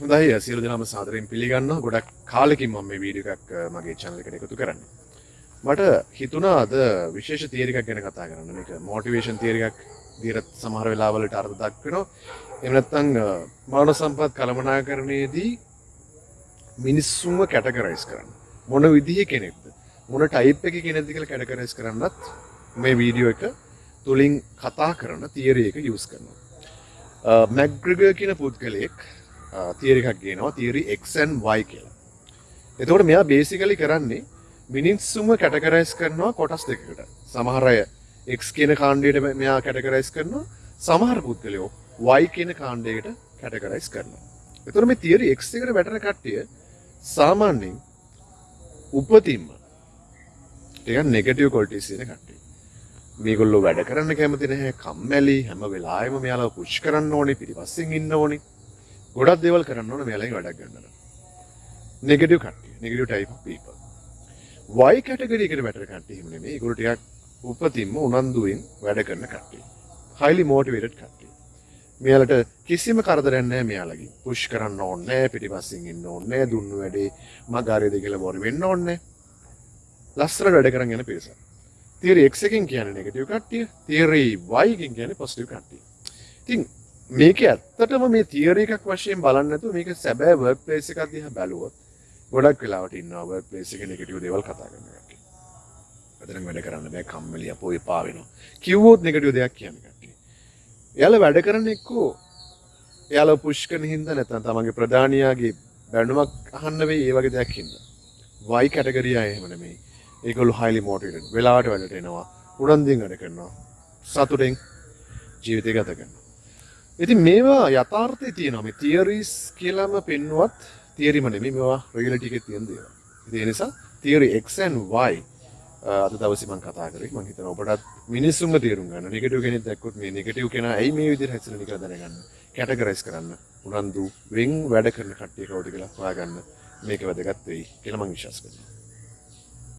හොඳයි සියලු දෙනාම සාදරයෙන් පිළිගන්නවා ගොඩක් කාලෙකින් මම මේ වීඩියෝ එකක් අ, මගේ channel එකට එකතු කරන්න. මට හිතුණා අද විශේෂ තියරි එකක් ගැන කතා කරන්න. මේක මොටිවේෂන් තියරි එකක් විදිහට සමහර වෙලාවලට අර්ථ දක්වනවා. එහෙම නැත්නම් අ, මානව සම්පත් කළමනාකරණයේදී මිනිස්සුන්ව කැටගරයිස් කරන්න. මොන විදිහේ කෙනෙක්ද? මොන ටයිප් එකේ කෙනෙක්ද කියලා කැටගරයිස් කරන්නත් මේ වීඩියෝ එක තුලින් කතා කරන තියරි එක යූස් කරනවා. මැග්‍රිගර් කියන පුද්ගලයෙක් තියරි එකක් ගේනවා තියරි Xන් Y කියලා. එතකොට මෙයා බේසිකලි කරන්නේ මිනිස්සුම කැටගරයිස් කරනවා කොටස් දෙකකට. සමහර අය X කියන කාණ්ඩයට මෙයා කැටගරයිස් කරනවා. සමහර පුද්ගලයෝ Y කියන කාණ්ඩයකට කැටගරයිස් කරනවා. එතකොට මේ තියරි X එකට වැටෙන කට්ටිය සාමාන්‍යයෙන් උපතින්ම ටිකක් නෙගටිව් ක්වොලිටිස් තියෙන කට්ටිය. මේගොල්ලෝ වැඩ කරන්න කැමති නැහැ කම්මැලි හැම වෙලාවෙම මෙයාලා පුෂ් කරන්න ඕනේ පිටිපස්සෙන් ඉන්න ඕනේ ගොඩක් දේවල් කරන්න ඕනේ මෙයාලගෙන් වැඩක් ගන්න. නෙගටිව් කට්ටිය negative type of people. Y category එකට වැටෙන කට්ටිය එහෙම නෙමෙයි. ඒගොල්ලෝ ටිකක් උපතින්ම උනන්දුවෙන් වැඩ කරන කට්ටිය. highly motivated කට්ටිය. මෙයාලට කිසිම කරදරයක් නැහැ මෙයාලගෙන්. පුෂ් කරන්න ඕනේ නැහැ පිටිපස්සෙන් ඉන්න ඕනේ නැහැ දුන්නු වැඩේ මගාරියද කියලා බොරු වෙන්න ඕනේ නැහැ. ලස්සනට වැඩ කරන් යන පිරිසක්. තියරි X එකෙන් කියන්නේ නෙගටිව් කට්ටිය, තියරි Y එකෙන් කියන්නේ පොසිටිව් කට්ටිය. ඉතින් මේක ඇත්තටම මේ තියරි එකක් වශයෙන් බලන්න නැතුව මේක සැබෑ වර්ක් ප්ලේස් එකක් දිහා බැලුවොත් ගොඩක් වෙලාවට ඉන්නවා වර්ක් ප්ලේස් එකේ නෙගටිව් දේවල් කතා කරන කට්ටිය. අදනම් වැඩ කරන්න බෑ කම්මැලි අපෝ එපා වෙනවා. කිව්වොත් නෙගටිව් දෙයක් කියන්නේ කට්ටිය. එයාලා වැඩ කරන එක්කෝ එයාලා පුෂ් කරන හින්දා නැත්නම් තමන්ගේ ප්‍රධානියාගේ බැනුමක් අහන්න වෙයි ඒ වගේ දෙයක් හින්දා. Y කැටගරිය අය එහෙම නෙමෙයි. ඒගොල්ලෝ highly motivated. වෙලාවට වැඩට එනවා. උනන්දුවෙන් වැඩ කරනවා. සතුටෙන් ජීවිතය ගත කරනවා. ඉතින් මේවා යථාර්ථය තියෙනවා. මේ theories කියලාම පෙන්නුවත් theory ම නෙමෙයි මේවා reality එකේ තියෙන දේවල්. ඉතින් ඒ නිසා theory X and Y අ, අද දවසේ මම කතා කරේ. මම හිතනවා ඔබටත් මිනිස්සුන්ව තේරුම් ගන්න. නෙගටිව් කෙනෙක් දැක්කොත් මේ නෙගටිව් කෙනා ඇයි මේ විදිහට හැසිරෙන්නේ කියලා දැනගන්න. කැටගරයිස් කරන්න. උනන්දු වෙන් වැඩ කරන කට්ටිය කවුද කියලා හොයාගන්න. මේක වැදගත් වෙයි කියලා මම විශ්වාස කරනවා.